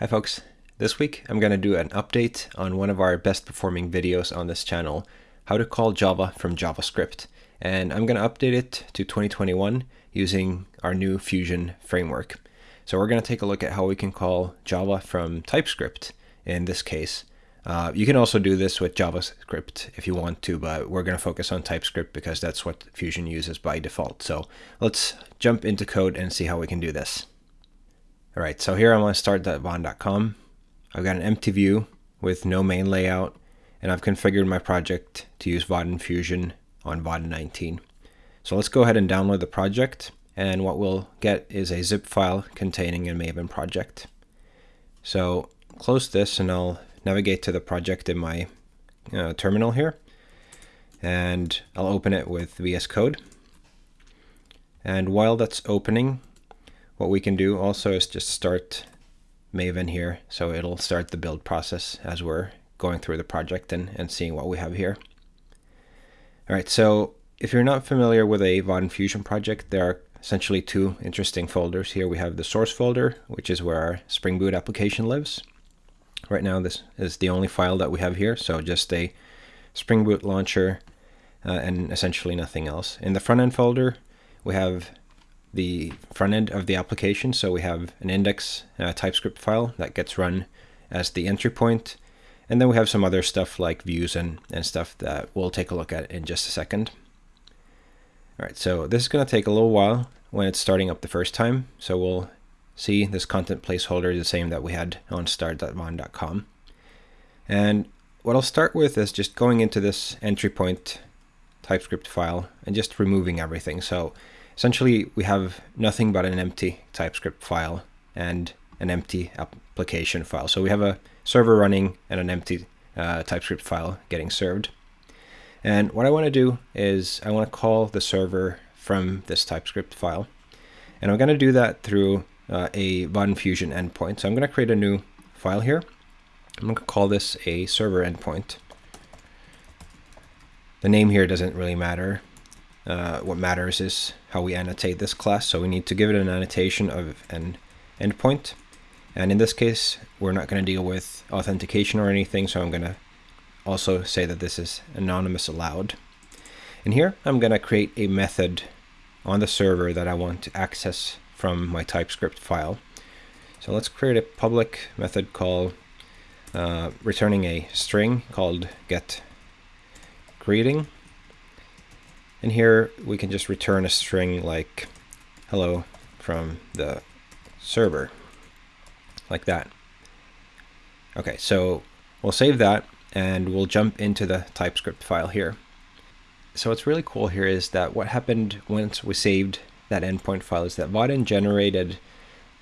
Hi folks, this week I'm going to do an update on one of our best performing videos on this channel, how to call Java from JavaScript. And I'm going to update it to 2021 using our new Fusion framework. So we're going to take a look at how we can call Java from TypeScript in this case. Uh, you can also do this with JavaScript if you want to, but we're going to focus on TypeScript because that's what Fusion uses by default. So let's jump into code and see how we can do this. All right, so here I'm on start.vaadin.com. I've got an empty view with no main layout, and I've configured my project to use Vaadin Fusion on Vaadin 19. So let's go ahead and download the project, and what we'll get is a zip file containing a Maven project. So close this, and I'll navigate to the project in my uh, terminal here, and I'll open it with VS Code. And while that's opening, what we can do also is just start Maven here. So it'll start the build process as we're going through the project and, and seeing what we have here. All right, so if you're not familiar with a Vaadin Fusion project, there are essentially two interesting folders here. We have the source folder, which is where our Spring Boot application lives. Right now, this is the only file that we have here, so just a Spring Boot launcher uh, and essentially nothing else. In the front end folder, we have the front end of the application. So we have an index TypeScript file that gets run as the entry point. And then we have some other stuff like views and, and stuff that we'll take a look at in just a second. All right, so this is going to take a little while when it's starting up the first time. So we'll see this content placeholder the same that we had on start.vaadin.com. And what I'll start with is just going into this entry point TypeScript file and just removing everything. So essentially we have nothing but an empty TypeScript file and an empty application file. So we have a server running and an empty uh, TypeScript file getting served. And what I want to do is I want to call the server from this TypeScript file. And I'm going to do that through uh, a Vaadin Fusion endpoint. So I'm going to create a new file here. I'm going to call this a server endpoint. The name here doesn't really matter. Uh, what matters is how we annotate this class. So we need to give it an annotation of an endpoint. And in this case, we're not going to deal with authentication or anything. So I'm going to also say that this is anonymous allowed. And here I'm going to create a method on the server that I want to access from my TypeScript file. So let's create a public method called uh, returning a string called get greeting and here we can just return a string like hello from the server, like that. Okay, so we'll save that and we'll jump into the TypeScript file here. So what's really cool here is that what happened once we saved that endpoint file is that Vaadin generated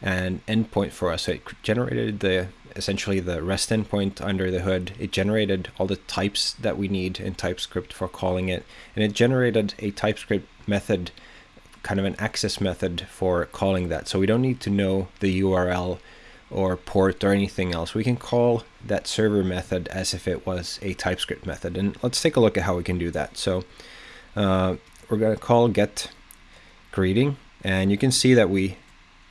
an endpoint for us. So it generated the essentially the REST endpoint under the hood. It generated all the types that we need in TypeScript for calling it, and it generated a TypeScript method, kind of an access method for calling that. So we don't need to know the URL or port or anything else. We can call that server method as if it was a TypeScript method. And let's take a look at how we can do that. So uh, we're going to call get greeting, and you can see that we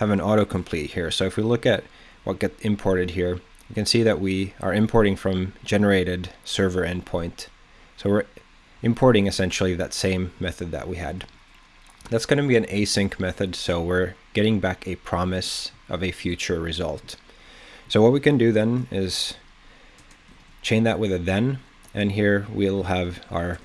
have an autocomplete here. So if we look at what get imported here, you can see that we are importing from generated server endpoint. So we're importing essentially that same method that we had. That's going to be an async method, so we're getting back a promise of a future result. So what we can do then is chain that with a then, and here we'll have our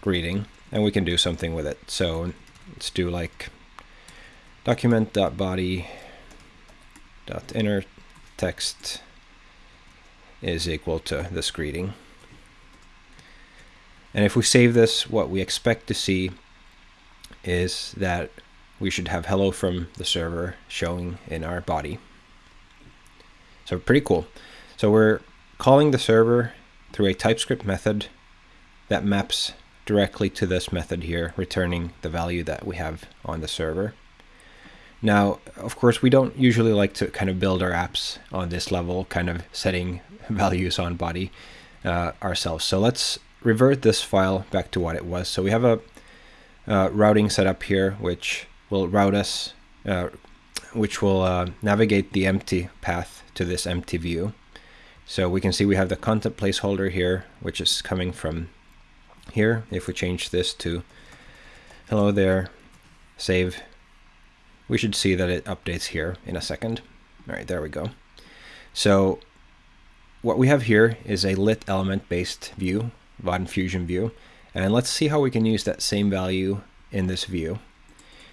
greeting, and we can do something with it. So let's do like document.body dot inner text is equal to this greeting. And if we save this, what we expect to see is that we should have hello from the server showing in our body. So pretty cool. So we're calling the server through a TypeScript method that maps directly to this method here, returning the value that we have on the server. Now, of course, we don't usually like to kind of build our apps on this level, kind of setting values on body uh, ourselves. So let's revert this file back to what it was. So we have a uh, routing setup here, which will route us, uh, which will uh, navigate the empty path to this empty view. So we can see we have the content placeholder here, which is coming from here. If we change this to hello there, save, we should see that it updates here in a second. All right, there we go. So what we have here is a lit element based view, Vaadin Fusion view. And let's see how we can use that same value in this view.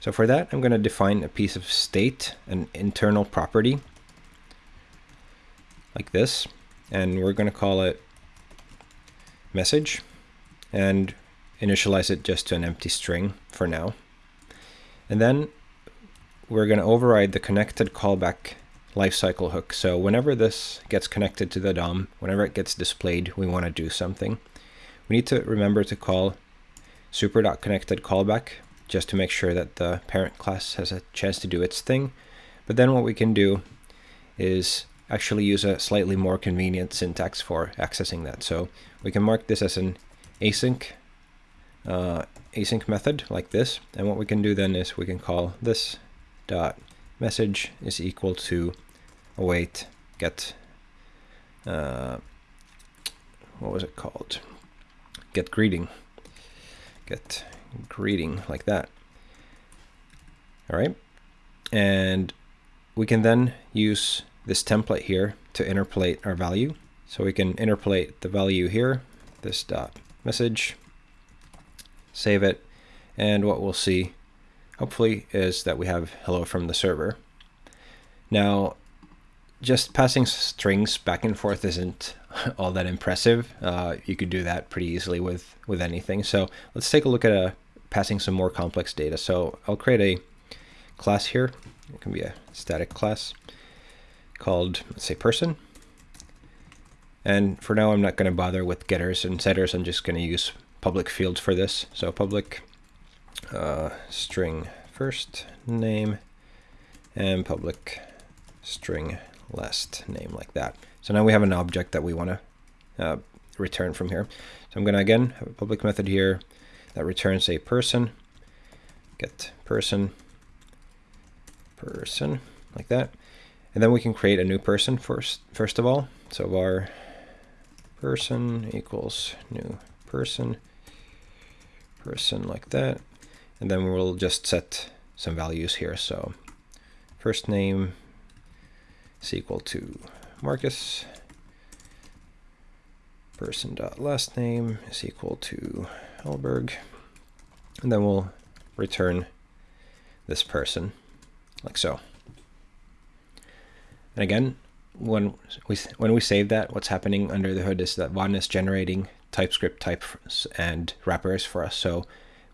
So for that, I'm going to define a piece of state, an internal property, like this. And we're going to call it message and initialize it just to an empty string for now. And then we're going to override the connected callback lifecycle hook. So whenever this gets connected to the DOM, whenever it gets displayed, we want to do something. We need to remember to call super.connected callback just to make sure that the parent class has a chance to do its thing. But then what we can do is actually use a slightly more convenient syntax for accessing that. So we can mark this as an async uh, async method like this. And what we can do then is we can call this dot message is equal to await get uh, what was it called? Get greeting. Get greeting like that. All right and we can then use this template here to interpolate our value. So we can interpolate the value here this dot message save it and what we'll see hopefully is that we have hello from the server now just passing strings back and forth isn't all that impressive. Uh, you could do that pretty easily with, with anything. So let's take a look at a, uh, passing some more complex data. So I'll create a class here. It can be a static class called, let's say, person. And for now, I'm not going to bother with getters and setters. I'm just going to use public fields for this. So public uh, string first name and public string last name like that. So now we have an object that we want to uh, return from here. So I'm going to again have a public method here that returns a person, get person, person, like that. And then we can create a new person first, first of all. So var person equals new person, person like that. And then we'll just set some values here. So first name is equal to Marcus. Person dot last name is equal to Hellberg. And then we'll return this person like so. And again, when we when we save that, what's happening under the hood is that Vaadin is generating TypeScript types and wrappers for us. So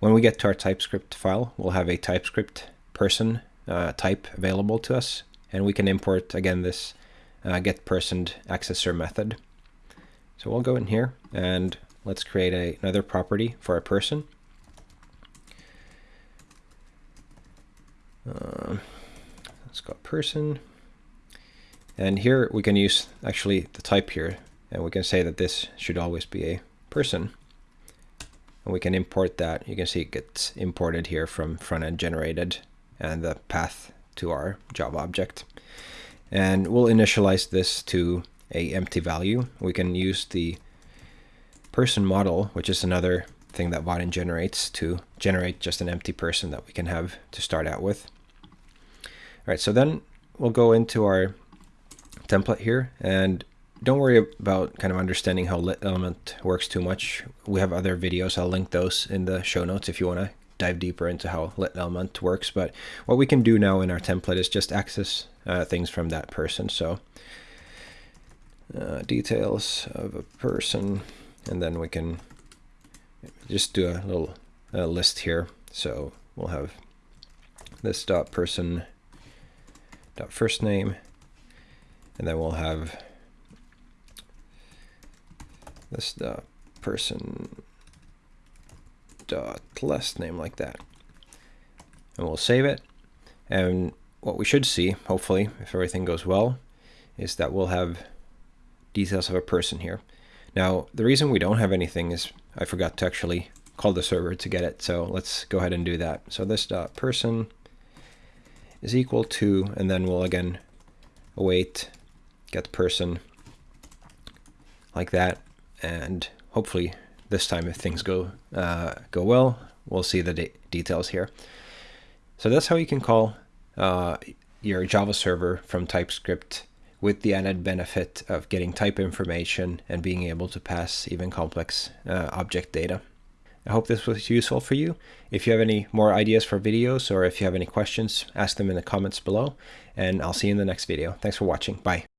when we get to our TypeScript file, we'll have a TypeScript person uh, type available to us and we can import again this uh, get personed accessor method. So we'll go in here and let's create a, another property for a person. Uh, let's go person. And here we can use actually the type here and we can say that this should always be a person. And we can import that. You can see it gets imported here from front end generated and the path to our Java object. And we'll initialize this to a empty value. We can use the person model, which is another thing that Vaadin generates to generate just an empty person that we can have to start out with. All right, so then we'll go into our template here and don't worry about kind of understanding how lit element works too much. We have other videos. I'll link those in the show notes if you want to dive deeper into how lit element works. But what we can do now in our template is just access uh, things from that person. So uh, details of a person, and then we can just do a little uh, list here. So we'll have this dot person dot first name, and then we'll have this dot person dot last name like that. And we'll save it. And what we should see, hopefully, if everything goes well, is that we'll have details of a person here. Now, the reason we don't have anything is I forgot to actually call the server to get it. So let's go ahead and do that. So this dot person is equal to, and then we'll again await get person like that. And hopefully this time if things go uh, go well, we'll see the de details here. So that's how you can call uh, your Java server from TypeScript with the added benefit of getting type information and being able to pass even complex uh, object data. I hope this was useful for you. If you have any more ideas for videos or if you have any questions, ask them in the comments below, and I'll see you in the next video. Thanks for watching. Bye.